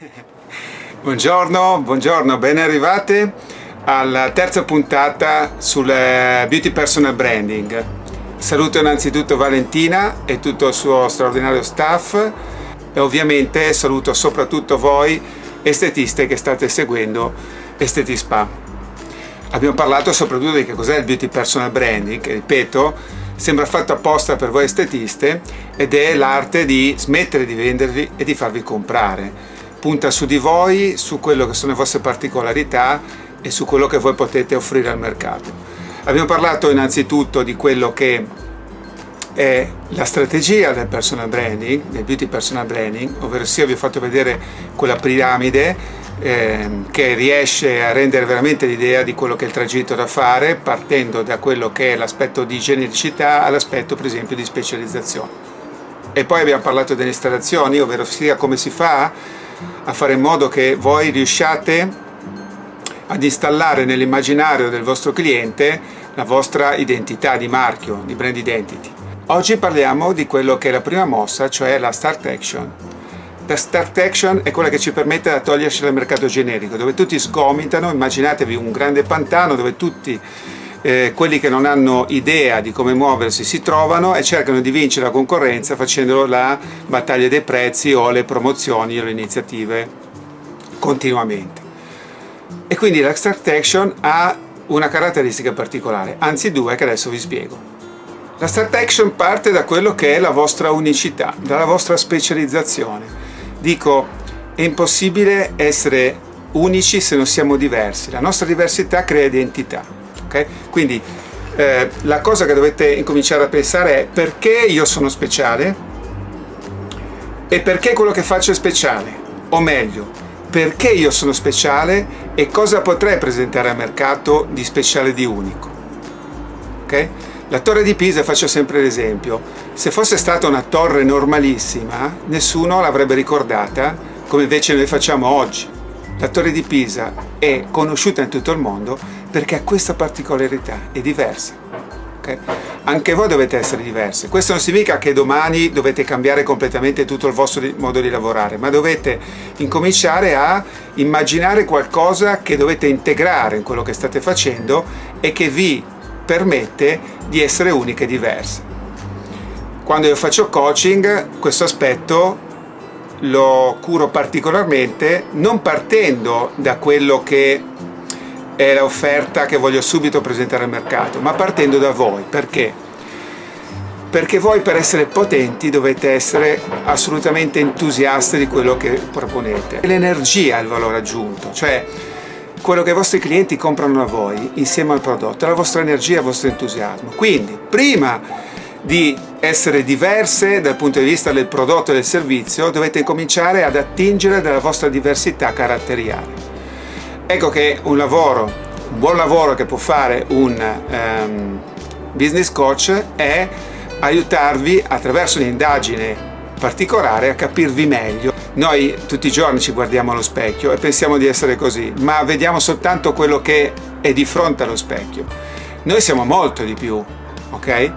Buongiorno, buongiorno, ben arrivate alla terza puntata sul Beauty Personal Branding. Saluto innanzitutto Valentina e tutto il suo straordinario staff e ovviamente saluto soprattutto voi estetiste che state seguendo Estetispa. Abbiamo parlato soprattutto di che cos'è il Beauty Personal Branding, che ripeto sembra fatto apposta per voi estetiste ed è l'arte di smettere di vendervi e di farvi comprare punta su di voi, su quello che sono le vostre particolarità e su quello che voi potete offrire al mercato. Abbiamo parlato innanzitutto di quello che è la strategia del personal branding, del beauty personal branding, ovvero sia vi ho fatto vedere quella piramide eh, che riesce a rendere veramente l'idea di quello che è il tragitto da fare partendo da quello che è l'aspetto di genericità all'aspetto per esempio di specializzazione. E poi abbiamo parlato delle installazioni, ovvero sia come si fa a fare in modo che voi riusciate ad installare nell'immaginario del vostro cliente la vostra identità di marchio, di brand identity. Oggi parliamo di quello che è la prima mossa, cioè la Start Action. La Start Action è quella che ci permette di toglierci dal mercato generico, dove tutti sgomitano, immaginatevi un grande pantano dove tutti eh, quelli che non hanno idea di come muoversi si trovano e cercano di vincere la concorrenza facendo la battaglia dei prezzi o le promozioni o le iniziative continuamente. E quindi l'Extract Action ha una caratteristica particolare, anzi due che adesso vi spiego. La Start Action parte da quello che è la vostra unicità, dalla vostra specializzazione. Dico, è impossibile essere unici se non siamo diversi, la nostra diversità crea identità okay? Quindi eh, la cosa che dovete incominciare a pensare è perché io sono speciale e perché quello che faccio è speciale, o meglio, perché io sono speciale e cosa potrei presentare al mercato di speciale di unico. Okay? La torre di Pisa, faccio sempre l'esempio, se fosse stata una torre normalissima, nessuno l'avrebbe ricordata come invece noi facciamo oggi. La torre di Pisa è conosciuta in tutto il mondo perché ha questa particolarità, è diversa. Okay? Anche voi dovete essere diversi. Questo non significa che domani dovete cambiare completamente tutto il vostro modo di lavorare, ma dovete incominciare a immaginare qualcosa che dovete integrare in quello che state facendo e che vi permette di essere uniche e diverse. Quando io faccio coaching, questo aspetto lo curo particolarmente non partendo da quello che è l'offerta che voglio subito presentare al mercato, ma partendo da voi. Perché? Perché voi per essere potenti dovete essere assolutamente entusiasti di quello che proponete. L'energia è il valore aggiunto, cioè quello che i vostri clienti comprano da voi insieme al prodotto, la vostra energia e il vostro entusiasmo. Quindi, prima di essere diverse dal punto di vista del prodotto e del servizio, dovete cominciare ad attingere dalla vostra diversità caratteriale. Ecco che un lavoro, un buon lavoro che può fare un um, business coach è aiutarvi attraverso un'indagine particolare a capirvi meglio. Noi tutti i giorni ci guardiamo allo specchio e pensiamo di essere così, ma vediamo soltanto quello che è di fronte allo specchio. Noi siamo molto di più, ok?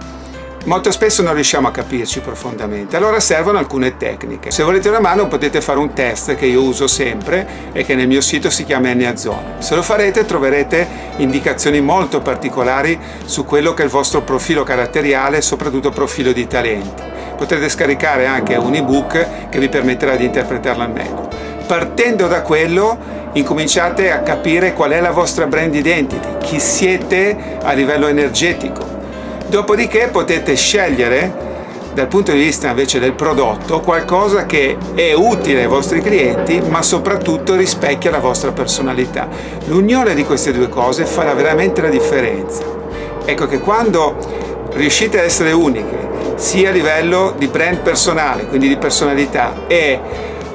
Molto spesso non riusciamo a capirci profondamente, allora servono alcune tecniche. Se volete una mano potete fare un test che io uso sempre e che nel mio sito si chiama Enneazone. Se lo farete troverete indicazioni molto particolari su quello che è il vostro profilo caratteriale e soprattutto profilo di talenti. Potrete scaricare anche un ebook che vi permetterà di interpretarlo al meglio. Partendo da quello incominciate a capire qual è la vostra brand identity, chi siete a livello energetico, Dopodiché potete scegliere dal punto di vista invece del prodotto qualcosa che è utile ai vostri clienti ma soprattutto rispecchia la vostra personalità. L'unione di queste due cose farà veramente la differenza. Ecco che quando riuscite ad essere uniche sia a livello di brand personale, quindi di personalità e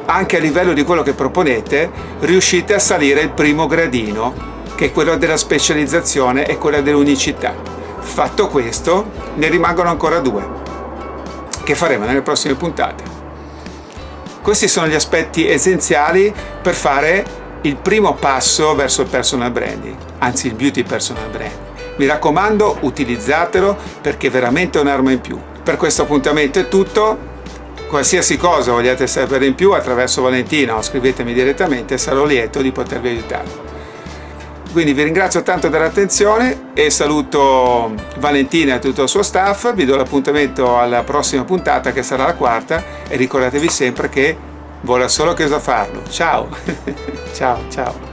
anche a livello di quello che proponete, riuscite a salire il primo gradino che è quello della specializzazione e quella dell'unicità. Fatto questo, ne rimangono ancora due, che faremo nelle prossime puntate. Questi sono gli aspetti essenziali per fare il primo passo verso il personal branding, anzi il beauty personal branding. Mi raccomando, utilizzatelo perché è veramente un'arma in più. Per questo appuntamento è tutto, qualsiasi cosa vogliate sapere in più attraverso Valentina o scrivetemi direttamente, sarò lieto di potervi aiutare. Quindi vi ringrazio tanto dell'attenzione e saluto Valentina e tutto il suo staff, vi do l'appuntamento alla prossima puntata che sarà la quarta e ricordatevi sempre che vuole solo che so farlo. Ciao, ciao, ciao.